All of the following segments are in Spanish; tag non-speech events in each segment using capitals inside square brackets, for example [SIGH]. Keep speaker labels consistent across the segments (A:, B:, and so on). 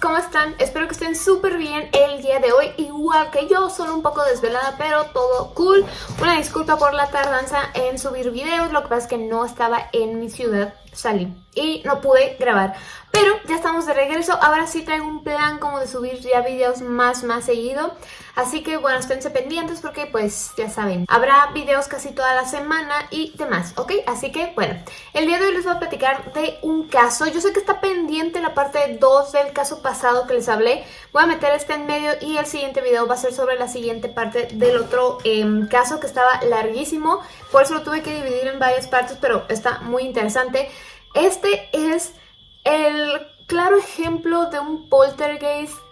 A: ¿cómo están? Espero que estén súper bien el día de hoy, igual que yo, solo un poco desvelada, pero todo cool. Una disculpa por la tardanza en subir videos, lo que pasa es que no estaba en mi ciudad, salí y no pude grabar. Pero ya estamos de regreso, ahora sí traigo un plan como de subir ya videos más más seguido. Así que bueno, esténse pendientes porque pues ya saben, habrá videos casi toda la semana y demás, ¿ok? Así que bueno, el día de hoy les voy a platicar de un caso. Yo sé que está pendiente la parte 2 del caso pasado que les hablé. Voy a meter este en medio y el siguiente video va a ser sobre la siguiente parte del otro em, caso que estaba larguísimo. Por eso lo tuve que dividir en varias partes, pero está muy interesante. Este es el claro ejemplo de un poltergeist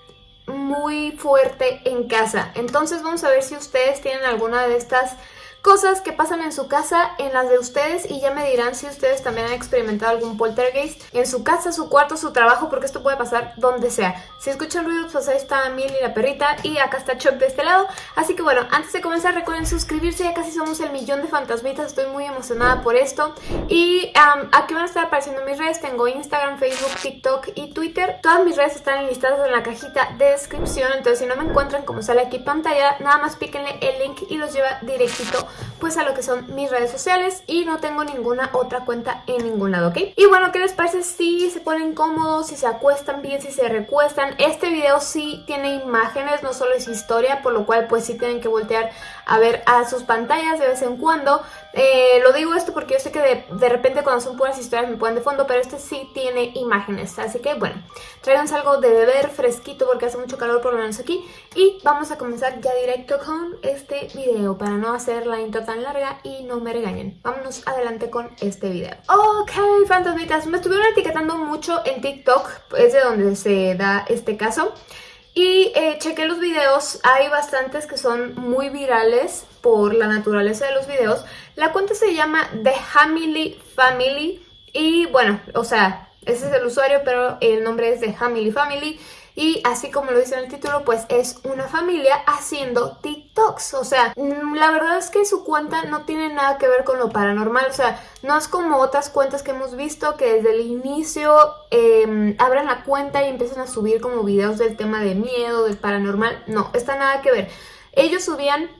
A: muy fuerte en casa. Entonces vamos a ver si ustedes tienen alguna de estas cosas que pasan en su casa, en las de ustedes y ya me dirán si ustedes también han experimentado algún poltergeist en su casa, su cuarto, su trabajo, porque esto puede pasar donde sea. Si escuchan ruidos, pues ahí está Milly la perrita y acá está Chuck de este lado. Así que bueno, antes de comenzar recuerden suscribirse, ya casi somos el millón de fantasmitas, estoy muy emocionada por esto. Y aquí van a estar apareciendo mis redes, tengo Instagram, Facebook, TikTok y Twitter. Todas mis redes están listadas en la cajita de descripción, entonces si no me encuentran como sale aquí pantalla, nada más píquenle el link y los lleva directito pues a lo que son mis redes sociales y no tengo ninguna otra cuenta en ningún lado, ¿ok? Y bueno, ¿qué les parece si se ponen cómodos, si se acuestan bien, si se recuestan? Este video sí tiene imágenes, no solo es historia, por lo cual pues sí tienen que voltear a ver a sus pantallas de vez en cuando. Eh, lo digo esto porque yo sé que de, de, repente cuando son puras historias me ponen de fondo, pero este sí tiene imágenes. Así que bueno, tráiganse algo de beber fresquito porque hace mucho calor por lo menos aquí. Y vamos a comenzar ya directo con este video para no hacer la intro tan larga y no me regañen. Vámonos adelante con este video. Ok, fantasmitas, me estuvieron etiquetando mucho en TikTok, es de donde se da este caso. Y eh, chequé los videos, hay bastantes que son muy virales por la naturaleza de los videos. La cuenta se llama The Hamily Family y bueno, o sea, ese es el usuario, pero el nombre es The Hamily Family. Y así como lo dice en el título, pues es una familia haciendo TikToks. O sea, mm, la verdad es que su cuenta no tiene nada que ver con lo paranormal. O sea, no es como otras cuentas que hemos visto que desde el inicio eh, abren la cuenta y empiezan a subir como videos del tema de miedo, del paranormal. No, está nada que ver. Ellos subían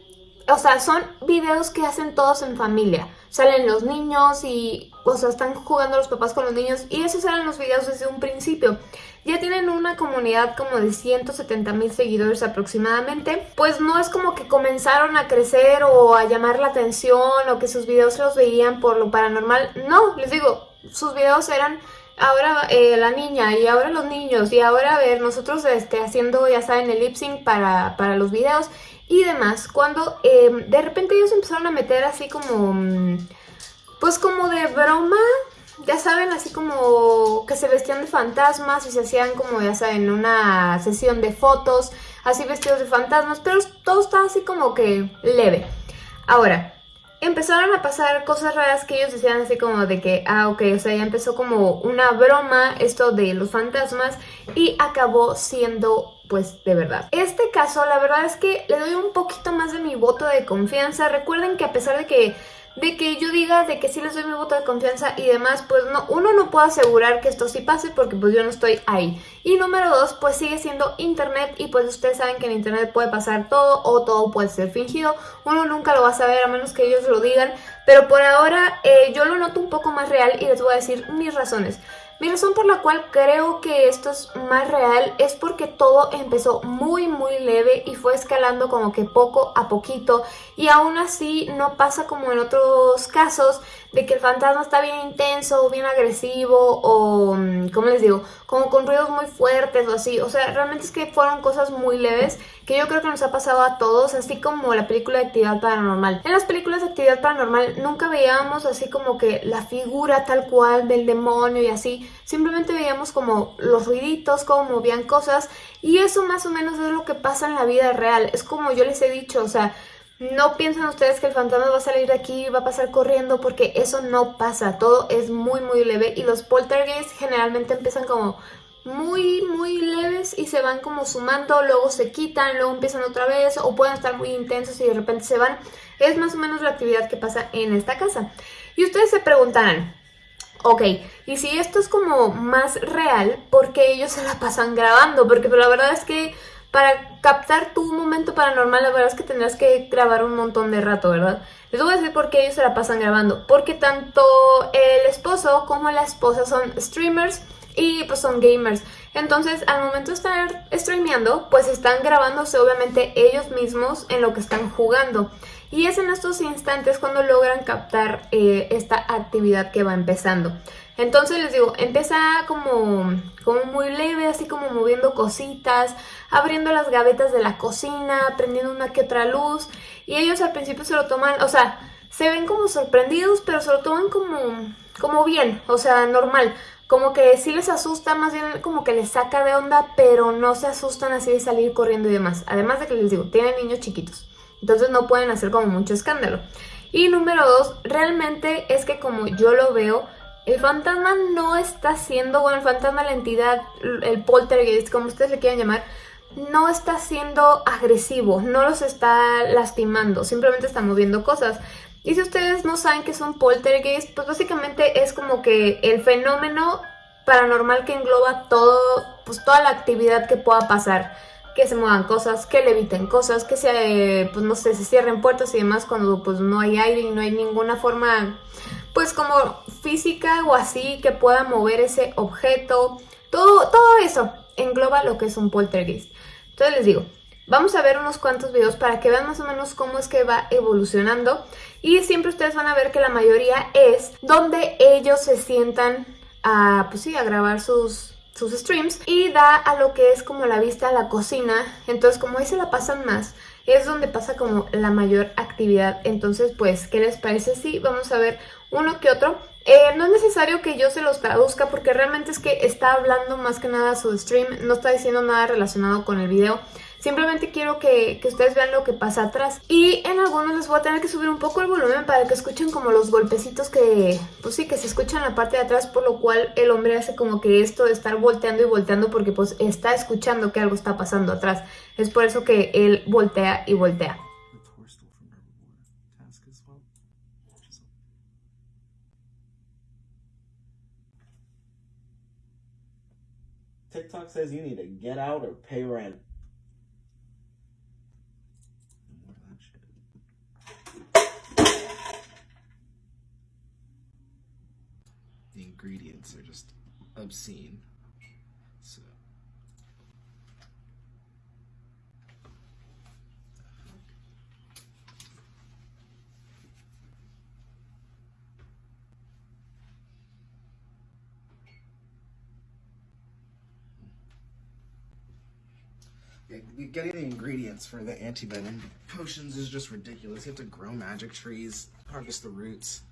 A: o sea, son videos que hacen todos en familia. Salen los niños y, o sea, están jugando los papás con los niños y esos eran los videos desde un principio. Ya tienen una comunidad como de 170 mil seguidores aproximadamente. Pues no es como que comenzaron a crecer o a llamar la atención o que sus videos los veían por lo paranormal. No, les digo, sus videos eran ahora eh, la niña y ahora los niños y ahora a ver nosotros este, haciendo ya saben el lip sync para, para los videos y demás, cuando em, de repente ellos empezaron a meter así como, mm, pues como de broma, ya saben, así como que se vestían de fantasmas y se hacían como, ya saben, una sesión de fotos, así vestidos de fantasmas, pero todo estaba así como que leve. Ahora, empezaron a pasar cosas raras que ellos decían así como de que, ah, ok, o sea, ya empezó como una broma esto de los fantasmas y acabó siendo pues de verdad. Este caso la verdad es que le doy un poquito más de mi voto de confianza. Recuerden que a pesar de que de que yo diga de que sí les doy mi voto de confianza y demás, pues no, uno no puede asegurar que esto sí pase porque pues yo no estoy ahí. Y número dos, pues sigue siendo internet y pues ustedes saben que en internet puede pasar todo o todo puede ser fingido. Uno nunca lo va a saber a menos que ellos lo digan, pero por ahora eh, yo lo noto un poco más real y les voy a decir mis razones. Mi razón por la cual creo que esto es más real es porque todo empezó muy muy leve y fue escalando como que poco a poquito y aún así no pasa como en otros casos de que el fantasma está bien intenso, bien agresivo o, mm, ¿cómo les digo? Como con ruidos muy fuertes o así. O sea, realmente es que fueron cosas muy leves que yo creo que nos ha pasado a todos, así como la película de Actividad Paranormal. En las películas de Actividad Paranormal nunca veíamos así como que la figura tal cual del demonio y así. Simplemente veíamos como los ruiditos, cómo movían cosas y eso más o menos es lo que pasa en la vida real. Es como yo les he dicho, o sea no piensen ustedes que el fantasma va a salir de aquí y va a pasar corriendo porque eso no pasa, todo es muy muy leve y los poltergeists generalmente empiezan como muy muy leves y se van como sumando, luego se quitan, luego empiezan otra vez o pueden estar muy intensos y de repente se van. Es más o menos la actividad que pasa en esta casa. Y ustedes se preguntarán, Ok, y si esto es como más real, ¿por qué ellos se la pasan grabando? Porque la verdad es que para captar tu momento paranormal, la verdad es que tendrás que grabar un montón de rato, ¿verdad? Les voy a decir por qué ellos se la pasan grabando. Porque tanto el esposo como la esposa son streamers y pues son gamers. Entonces, al momento de estar streameando, pues están grabándose obviamente ellos mismos en lo que están jugando. Y es en estos instantes cuando logran captar eh, esta actividad que va empezando. Entonces les digo, empieza como, como muy leve, así como moviendo cositas, abriendo las gavetas de la cocina, prendiendo una que otra luz. Y ellos al principio se lo toman, o sea, se ven como sorprendidos, pero se lo toman como, como bien, o sea, normal. Como que sí les asusta, más bien como que les saca de onda, pero no se asustan así de salir corriendo y demás. Además de que les digo, tienen niños chiquitos. Entonces no pueden hacer como mucho escándalo. Y número dos, realmente es que como yo lo veo, el fantasma no está siendo, bueno, el fantasma, la entidad, el poltergeist, como ustedes le quieran llamar, no está siendo agresivo, no los está lastimando, simplemente está moviendo cosas. Y si ustedes no saben qué es un poltergeist, pues básicamente es como que el fenómeno paranormal que engloba todo, pues toda la actividad que pueda pasar que se muevan cosas, que leviten cosas, que se, pues no sé, se cierren puertas y demás cuando pues no hay aire y no hay ninguna forma, pues como física o así que pueda mover ese objeto. Todo, todo eso engloba lo que es un poltergeist. Entonces les digo, vamos a ver unos cuantos videos para que vean más o menos cómo es que va evolucionando. Y siempre ustedes van a ver que la mayoría es donde ellos se sientan a, pues sí, a grabar sus, sus streams y da a lo que es como la vista a la cocina. Entonces como ahí se la pasan más, es donde pasa como la mayor actividad. Entonces pues, ¿qué les parece? Sí, vamos a ver uno que otro. Eh, no es necesario que yo se los traduzca porque realmente es que está hablando más que nada su stream, no está diciendo nada relacionado con el video. Simplemente quiero que, ustedes vean lo que pasa atrás. Y en algunos les voy a tener que subir un poco el volumen para que escuchen como los golpecitos que, pues sí, que se escuchan en la parte de atrás, por lo cual el hombre hace como que esto de estar volteando y volteando porque pues está escuchando que algo está pasando atrás. Es por eso que él voltea y voltea. TikTok says you need to get out or pay rent. Ingredients are just obscene. So. Getting the ingredients for the antivenom potions is just ridiculous. You have to grow magic trees, harvest the roots.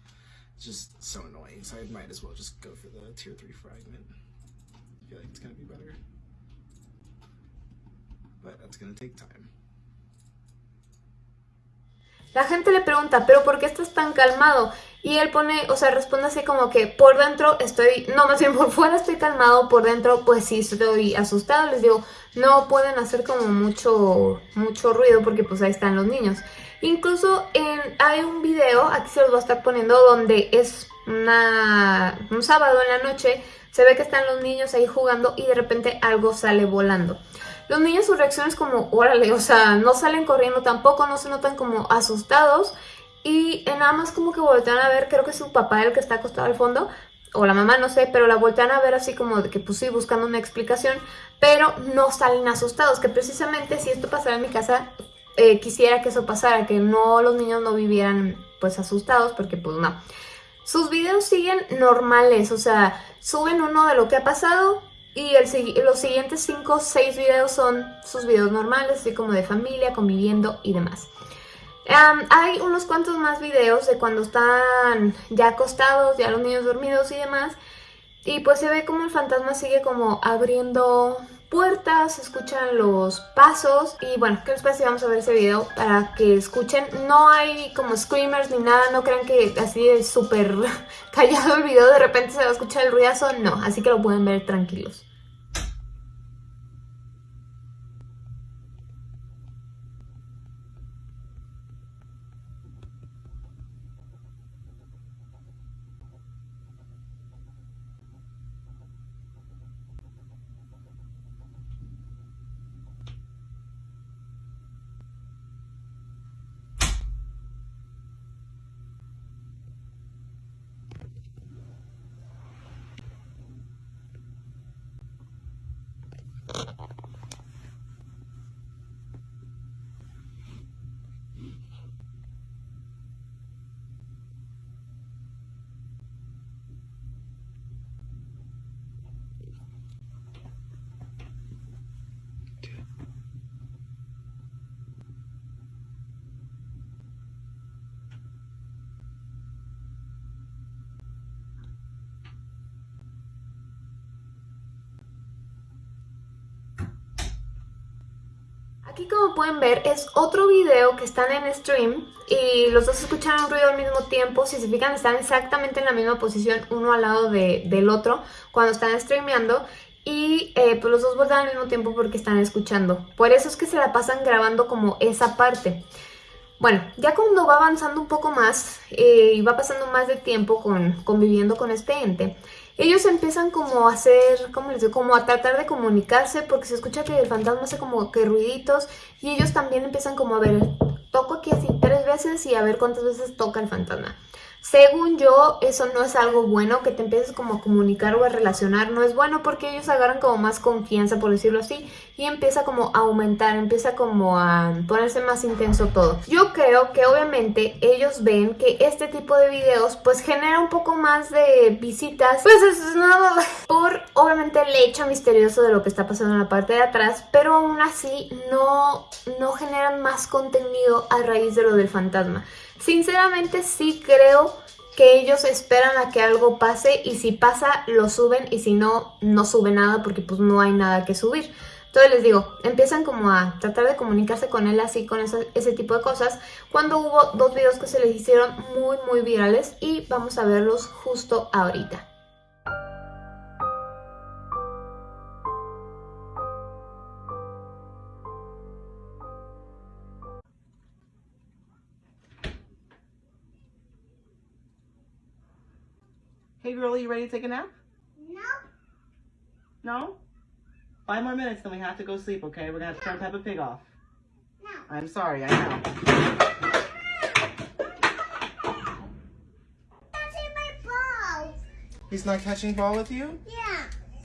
A: Just so annoying, so I might as well just go for the tier 3 fragment. I feel like it's gonna be better. But that's gonna take time. La gente le pregunta, ¿pero por qué estás tan calmado? Y él pone, o sea, responde así como que por dentro estoy, no, más bien por fuera estoy calmado, por dentro pues sí estoy asustado. Les digo, no pueden hacer como mucho, mucho ruido porque pues ahí están los niños. Incluso en, hay un video, aquí se los voy a estar poniendo, donde es un sábado en la noche, se ve que están los niños ahí jugando y de repente algo sale volando. Los niños su reacción es como, órale, o sea, no salen corriendo tampoco, no se notan como asustados y nada más como que voltean a ver, creo que es su papá el que está acostado al fondo, o la mamá, no sé, pero la voltean a ver así como de que pues sí, buscando una explicación, pero no salen asustados, que precisamente si esto pasara en mi casa, eh, quisiera que eso pasara, que no los niños no vivieran pues asustados, porque pues no. Sus videos siguen normales, o sea, suben uno de lo que ha pasado, y los siguientes 5 o 6 videos son sus videos normales, así como de familia, conviviendo y demás. hay unos cuantos más videos de cuando están ya acostados, ya los niños dormidos y demás. Y pues se ve como el fantasma sigue como abriendo puertas, escuchan los pasos y bueno, ¿qué les parece? Vamos a ver ese video para que escuchen. No hay como screamers ni nada, no crean que así es súper [LAUGHS] callado el video, de repente se va a escuchar el ruidazo, no, así que lo pueden ver tranquilos. Aquí como pueden ver es otro video que están en stream y los dos escucharon ruido al mismo tiempo. Si se fijan están exactamente en la misma posición uno al lado del otro cuando están streameando y eh, pues los dos vuelven al mismo tiempo porque están escuchando. Por eso es que se la pasan grabando como esa parte. Bueno, ya cuando va avanzando un poco más eh, y va pasando más de tiempo con, conviviendo con este ente, ellos empiezan como a hacer, ¿cómo les digo? Como a tratar de comunicarse porque se escucha que el fantasma hace como que ruiditos y ellos también empiezan como a ver, toco aquí así tres veces y a ver cuántas veces toca el fantasma. Según yo, eso no es algo bueno, que te empieces como a comunicar o a relacionar, no es bueno porque ellos agarran como más confianza, por decirlo así, y empieza como a aumentar, empieza como a ponerse más intenso todo. Yo creo que obviamente ellos ven que este tipo de videos pues genera un poco más de visitas, pues es nada por obviamente el hecho misterioso de lo que está pasando en la parte de atrás, pero aún así no, no generan más contenido a raíz de lo del fantasma. Sinceramente sí creo que ellos esperan a que algo pase y si pasa lo suben y si no, no suben nada porque pues no hay nada que subir. Entonces les digo, empiezan como a tratar de comunicarse con él así, con ese tipo de cosas, cuando hubo dos videos que se les hicieron muy muy virales y vamos a verlos justo ahorita.
B: Hey girlie, you ready to take a nap? No. No? Five more minutes, then we have to go sleep, okay? We're gonna have to turn Peppa Pig off. No. I'm sorry, I know.
C: Catching my ball.
B: He's not catching ball with you?
C: Yeah.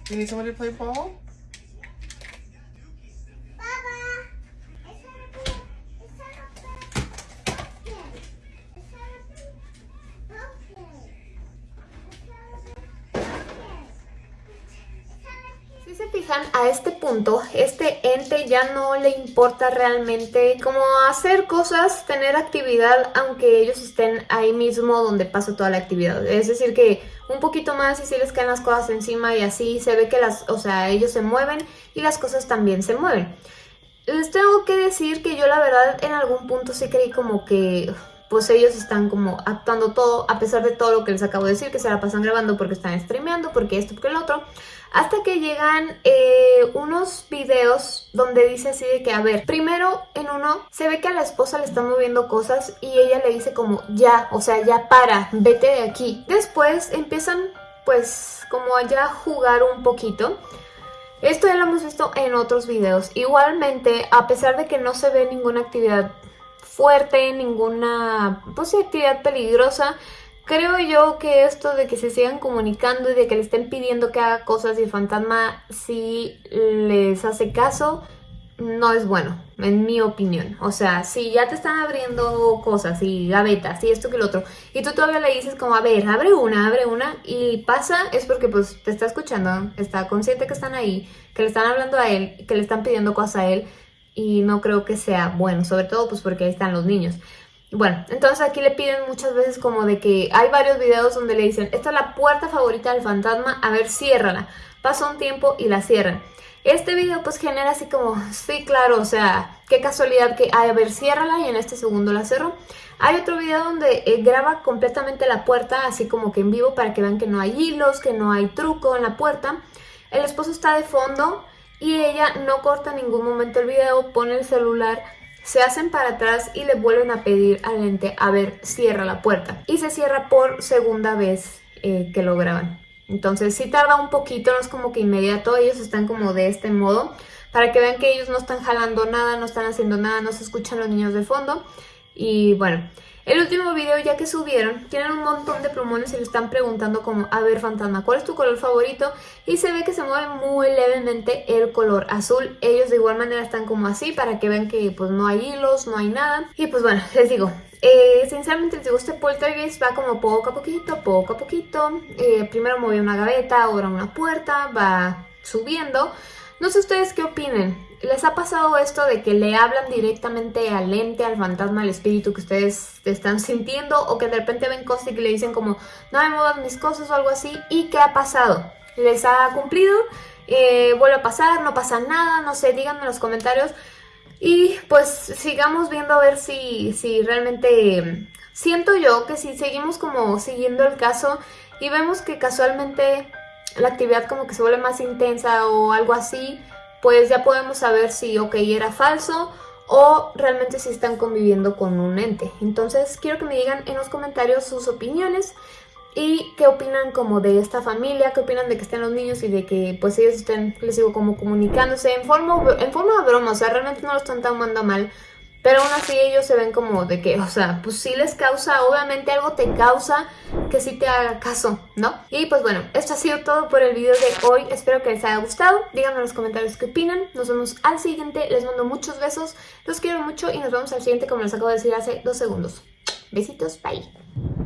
B: You need someone to play ball?
A: Ya no le importa realmente como hacer cosas, tener actividad, aunque ellos estén ahí mismo donde pasa toda la actividad. Es decir que un poquito más y si les caen las cosas encima y así se ve que las, o sea, ellos se mueven y las cosas también se mueven. Les tengo que decir que yo la verdad en algún punto sí creí como que pues ellos están como actuando todo, a pesar de todo lo que les acabo de decir, que se la pasan grabando porque están streameando, porque esto, porque el otro, hasta que llegan eh, unos videos donde dice así de que, a ver, primero en uno se ve que a la esposa le están moviendo cosas y ella le dice como, ya, o sea, ya para, vete de aquí. Después empiezan pues como allá a jugar un poquito. Esto ya lo hemos visto en otros videos. Igualmente, a pesar de que no se ve ninguna actividad fuerte, ninguna pues, actividad peligrosa. Creo yo que esto de que se sigan comunicando y de que le estén pidiendo que haga cosas y el fantasma si les hace caso, no es bueno, en mi opinión. O sea, si ya te están abriendo cosas y gavetas y esto que lo otro, y tú todavía le dices como, a ver, abre una, abre una, y pasa, es porque pues te está escuchando, está consciente que están ahí, que le están hablando a él, que le están pidiendo cosas a él, y no creo que sea bueno, sobre todo pues porque ahí están los niños. Bueno, entonces aquí le piden muchas veces como de que hay varios videos donde le dicen, esta es la puerta favorita del fantasma, a ver, ciérrala. Pasa un tiempo y la cierran. Este video pues genera así como, sí, claro, o sea, qué casualidad que, a ver, ciérrala y en este segundo la cerro. Hay otro video donde eh, graba completamente la puerta, así como que en vivo, para que vean que no hay hilos, que no hay truco en la puerta. El esposo está de fondo y ella no corta en ningún momento el video, pone el celular, se hacen para atrás y le vuelven a pedir al ente, a ver, cierra la puerta. Y se cierra por segunda vez eh, que lo graban. Entonces sí tarda un poquito, no es como que inmediato, ellos están como de este modo, para que vean que ellos no están jalando nada, no están haciendo nada, no se escuchan los niños de fondo. Y bueno, el último video ya que subieron, tienen un montón de plumones y le están preguntando como, a ver fantasma, ¿cuál es tu color favorito? Y se ve que se mueve muy levemente el color azul. Ellos de igual manera están como así para que vean que pues no hay hilos, no hay nada. Y pues bueno, [LAUGHS] les digo, eh, sinceramente les digo, este poltergeist va como poco a poquito, poco a poquito. Eh, primero mueve una gaveta, ahora una puerta, va subiendo. No sé ustedes qué opinen. ¿Les ha pasado esto de que le hablan directamente al ente, al fantasma, al espíritu que ustedes están sintiendo o que de repente ven cosas y que le dicen como no me muevas mis cosas o algo así? ¿Y qué ha pasado? ¿Les ha cumplido? Eh, ¿Vuelve a pasar? ¿No pasa nada? No sé, díganme en los comentarios. Y pues sigamos viendo a ver si, si realmente siento yo que si seguimos como siguiendo el caso y vemos que casualmente la actividad como que se vuelve más intensa o algo así, pues ya podemos saber si, ok, era falso o realmente si están conviviendo con un ente. Entonces quiero que me digan en los comentarios sus opiniones y qué opinan como de esta familia, qué opinan de que estén los niños y de que pues ellos estén, les digo, como comunicándose en forma, en forma de broma, o sea, realmente no lo están tomando mal, pero aún así ellos se ven como de que, o sea, pues sí les causa, obviamente algo te causa que sí te haga caso, ¿no? Y pues bueno, esto ha sido todo por el video de hoy. Espero que les haya gustado. Díganme en los comentarios qué opinan. Nos vemos al siguiente. Les mando muchos besos. Los quiero mucho y nos vemos al siguiente como les acabo de decir hace dos segundos. Besitos, bye.